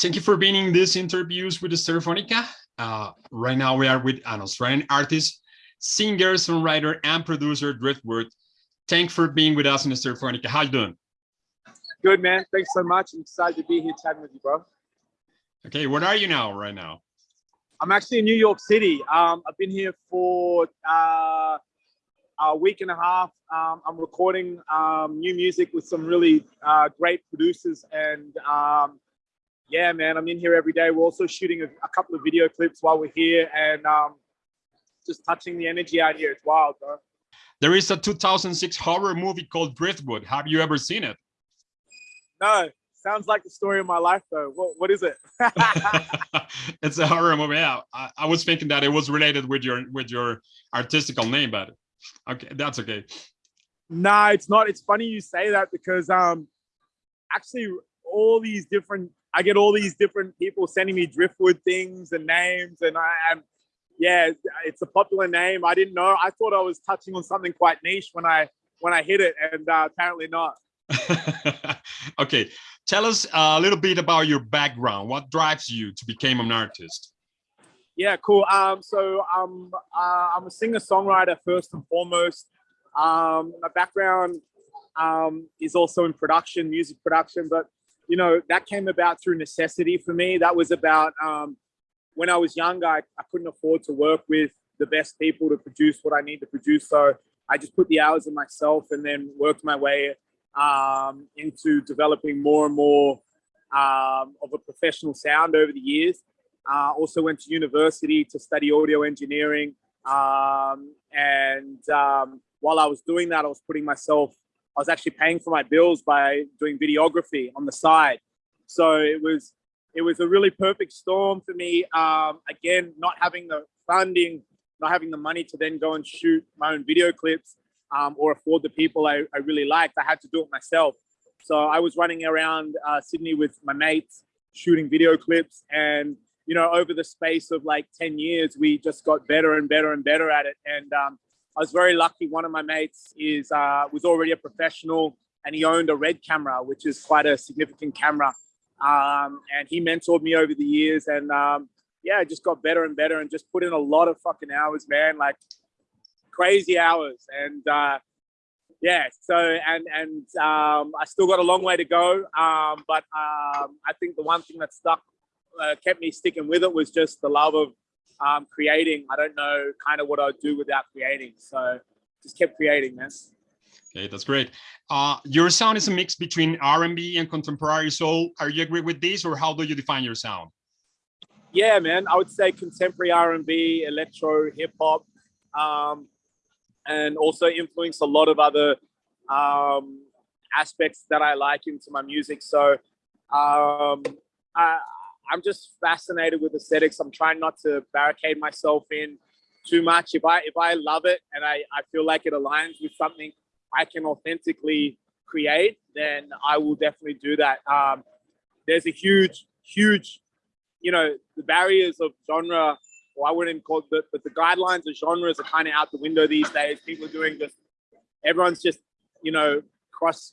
Thank you for being in these interviews with the Stereophonica. Uh, right now we are with an Australian artist, singer, songwriter, and producer, Driftwood. Thanks for being with us in the Stereophonica. How you doing? Good, man. Thanks so much. I'm excited to be here chatting with you, bro. Okay, where are you now, right now? I'm actually in New York City. Um, I've been here for uh, a week and a half. Um, I'm recording um, new music with some really uh, great producers and um, yeah, man, I'm in here every day. We're also shooting a, a couple of video clips while we're here and um, just touching the energy out here. It's wild, bro. There is a 2006 horror movie called Driftwood. Have you ever seen it? No, sounds like the story of my life though. What, what is it? it's a horror movie. Yeah, I, I, was thinking that it was related with your with your artistical name, but okay, that's okay. No, it's not. It's funny you say that because um, actually all these different I get all these different people sending me driftwood things and names, and I am, yeah, it's a popular name. I didn't know. I thought I was touching on something quite niche when I when I hit it, and uh, apparently not. okay, tell us a little bit about your background. What drives you to become an artist? Yeah, cool. Um, so um, uh, I'm a singer-songwriter first and foremost. Um, my background um, is also in production, music production, but you know, that came about through necessity for me. That was about um, when I was younger, I, I couldn't afford to work with the best people to produce what I need to produce. So I just put the hours in myself and then worked my way um, into developing more and more um, of a professional sound over the years. Uh, also went to university to study audio engineering. Um, and um, while I was doing that, I was putting myself was actually paying for my bills by doing videography on the side. So it was it was a really perfect storm for me. Um, again, not having the funding, not having the money to then go and shoot my own video clips um, or afford the people I, I, really liked. I had to do it myself. So I was running around uh, Sydney with my mates, shooting video clips. And, you know, over the space of like 10 years, we just got better and better and better at it. And um, I was very lucky. One of my mates is uh, was already a professional and he owned a red camera, which is quite a significant camera. Um, and he mentored me over the years and um, yeah, I just got better and better and just put in a lot of fucking hours, man, like crazy hours. And uh, yeah, so, and, and um, I still got a long way to go. Um, but um, I think the one thing that stuck, uh, kept me sticking with it was just the love of um, creating. I don't know kind of what I'd do without creating. So just kept creating, man. Okay, that's great. Uh, your sound is a mix between R&B and contemporary soul. Are you agree with this or how do you define your sound? Yeah, man, I would say contemporary R&B, electro, hip hop, um, and also influence a lot of other um, aspects that I like into my music. So um, I, I'm just fascinated with aesthetics. I'm trying not to barricade myself in too much. If I if I love it and I, I feel like it aligns with something I can authentically create, then I will definitely do that. Um, there's a huge, huge, you know, the barriers of genre, or I wouldn't call it, but the guidelines of genres are kind of out the window these days. People are doing just, everyone's just, you know, cross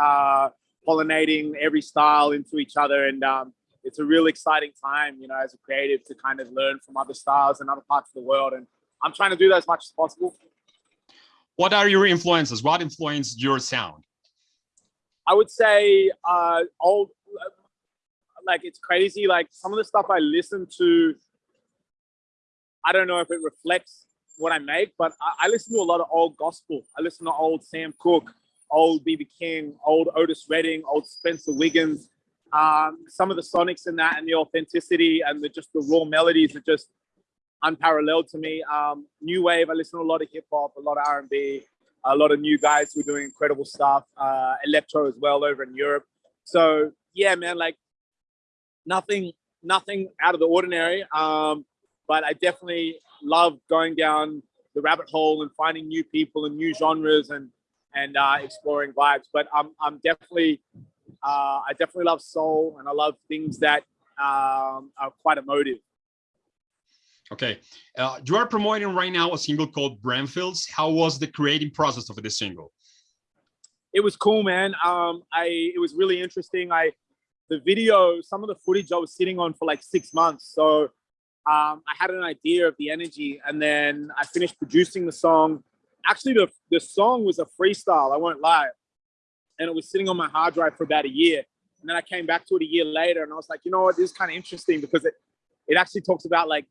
uh, pollinating every style into each other. And um, it's a real exciting time, you know, as a creative to kind of learn from other styles and other parts of the world. And I'm trying to do that as much as possible. What are your influences? What influenced your sound? I would say uh, old, like it's crazy. Like some of the stuff I listen to, I don't know if it reflects what I make, but I, I listen to a lot of old gospel. I listen to old Sam Cooke, old BB King, old Otis Redding, old Spencer Wiggins um, some of the sonics in that and the authenticity and the just the raw melodies are just unparalleled to me. Um, new wave, I listen to a lot of hip hop, a lot of R&B, a lot of new guys who are doing incredible stuff, uh, electro as well over in Europe. So yeah, man, like nothing, nothing out of the ordinary. Um, but I definitely love going down the rabbit hole and finding new people and new genres and and uh, exploring vibes. But I'm I'm definitely uh, I definitely love soul and I love things that um, are quite emotive. Okay, uh, you are promoting right now a single called Brandfields. How was the creating process of this single? It was cool, man. Um, I it was really interesting. I the video, some of the footage I was sitting on for like six months. So um, I had an idea of the energy, and then I finished producing the song. Actually, the the song was a freestyle. I won't lie, and it was sitting on my hard drive for about a year. And then I came back to it a year later, and I was like, you know what, this is kind of interesting because it it actually talks about like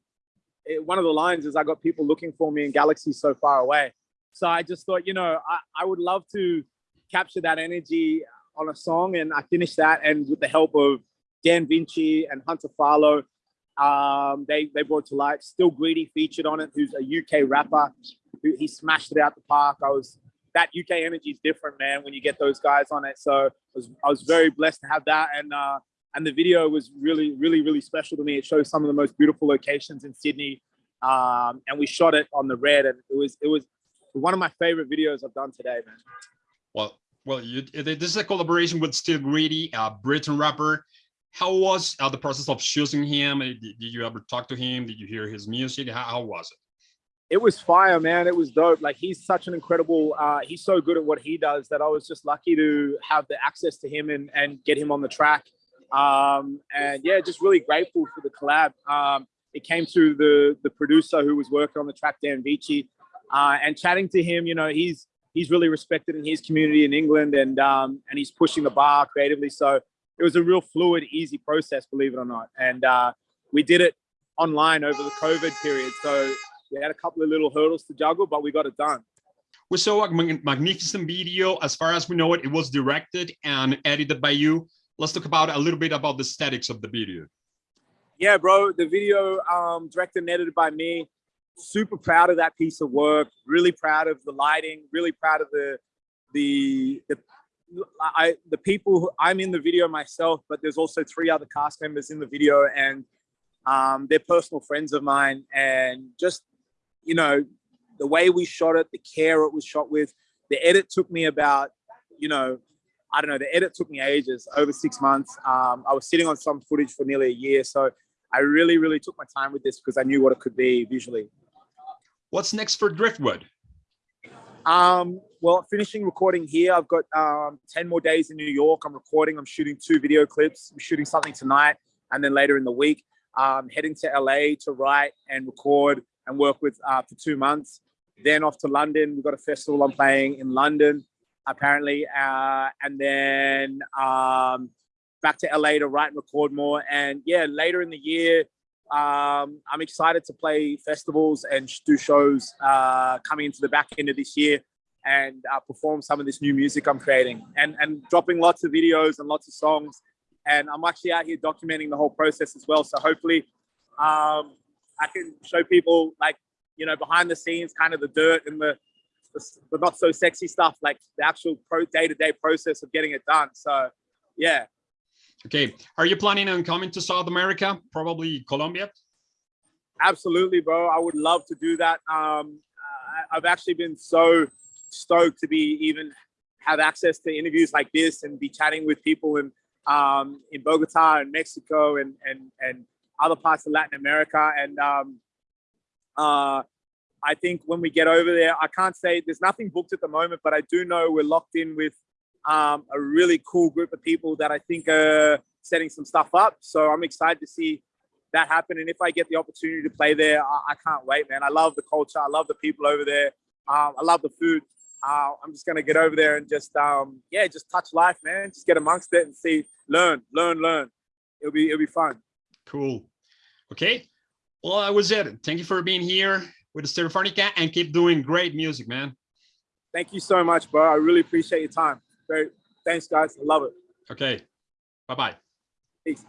it, one of the lines is I got people looking for me in galaxies so far away. So I just thought, you know, I, I would love to capture that energy on a song, and I finished that, and with the help of Dan Vinci and Hunter Farlow, um, they they brought to light. Still Greedy featured on it, who's a UK rapper. Who he smashed it out the park. I was that UK energy is different, man. When you get those guys on it, so I was I was very blessed to have that, and uh, and the video was really really really special to me. It shows some of the most beautiful locations in Sydney, um, and we shot it on the red, and it was it was one of my favorite videos I've done today, man. Well, well, you, this is a collaboration with Still Greedy, a Britain rapper. How was uh, the process of choosing him? Did, you ever talk to him? Did you hear his music? How, how, was it? It was fire, man. It was dope. Like he's such an incredible. Uh, he's so good at what he does that I was just lucky to have the access to him and and get him on the track. Um, and yeah, just really grateful for the collab. Um, it came through the the producer who was working on the track, Dan Vici, uh, and chatting to him. You know, he's he's really respected in his community in England, and um, and he's pushing the bar creatively. So it was a real fluid, easy process, believe it or not. And uh, we did it online over the COVID period. So we had a couple of little hurdles to juggle, but we got it done. We saw a magnificent video. As far as we know it, it was directed and edited by you. Let's talk about a little bit about the aesthetics of the video. Yeah, bro. The video um, directed and edited by me. Super proud of that piece of work. Really proud of the lighting. Really proud of the the the I the people who, I'm in the video myself, but there's also three other cast members in the video, and um, they're personal friends of mine. And just you know, the way we shot it, the care it was shot with, the edit took me about you know, I don't know, the edit took me ages, over six months. Um, I was sitting on some footage for nearly a year, so I really, really took my time with this because I knew what it could be visually. What's next for Driftwood? Um, well, finishing recording here. I've got um, 10 more days in New York. I'm recording, I'm shooting two video clips. I'm shooting something tonight and then later in the week. Um, heading to LA to write and record and work with uh, for two months. Then off to London. We've got a festival I'm playing in London, apparently. Uh, and then um, back to LA to write and record more. And yeah, later in the year, um, I'm excited to play festivals and do shows uh, coming into the back end of this year and uh, perform some of this new music I'm creating and, and dropping lots of videos and lots of songs. And I'm actually out here documenting the whole process as well. So hopefully um, I can show people like, you know, behind the scenes, kind of the dirt and the, the, the not so sexy stuff, like the actual pro day-to-day -day process of getting it done. So yeah, Okay, are you planning on coming to South America, probably Colombia? Absolutely, bro. I would love to do that. Um, I've actually been so stoked to be even have access to interviews like this and be chatting with people in um, in Bogota and Mexico and and and other parts of Latin America. And um, uh, I think when we get over there, I can't say there's nothing booked at the moment, but I do know we're locked in with um, a really cool group of people that I think are setting some stuff up. So I'm excited to see that happen. And if I get the opportunity to play there, I, I can't wait, man. I love the culture. I love the people over there. Um, I love the food. Uh, I'm just gonna get over there and just, um, yeah, just touch life, man. Just get amongst it and see, learn, learn, learn. It'll be, it'll be fun. Cool. Okay. Well, that was it. Thank you for being here with the Stereophonica and keep doing great music, man. Thank you so much, bro. I really appreciate your time. Great. Thanks, guys. I love it. Okay. Bye-bye. Peace.